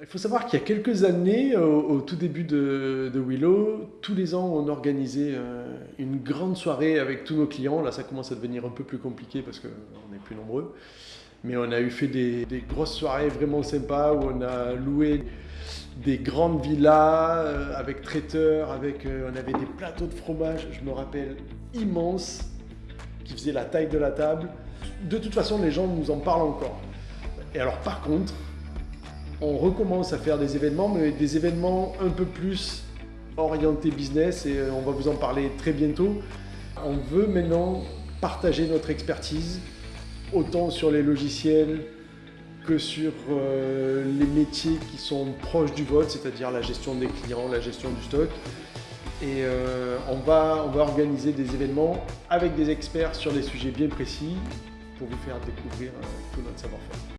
Il faut savoir qu'il y a quelques années, au, tout début de, Willow, tous les ans on organisait euh, une grande soirée avec tous nos clients. Là ça commence à devenir un peu plus compliqué parce qu'on est plus nombreux. Mais on a eu fait des, grosses soirées vraiment sympas où on a loué des grandes villas euh, avec traiteurs, avec, euh, on avait des plateaux de fromage, je me rappelle, immenses, qui faisaient la taille de la table. De toute façon, les gens nous en parlent encore. Et alors par contre, on recommence à faire des événements, mais des événements un peu plus orientés business et euh, on va vous en parler très bientôt. On veut maintenant partager notre expertise, autant sur les logiciels que sur euh, les métiers qui sont proches du vote, c'est-à-dire la gestion des clients, la gestion du stock. Et euh, on, va, on va organiser des événements avec des experts sur des sujets bien précis pour vous faire découvrir tout notre savoir-faire.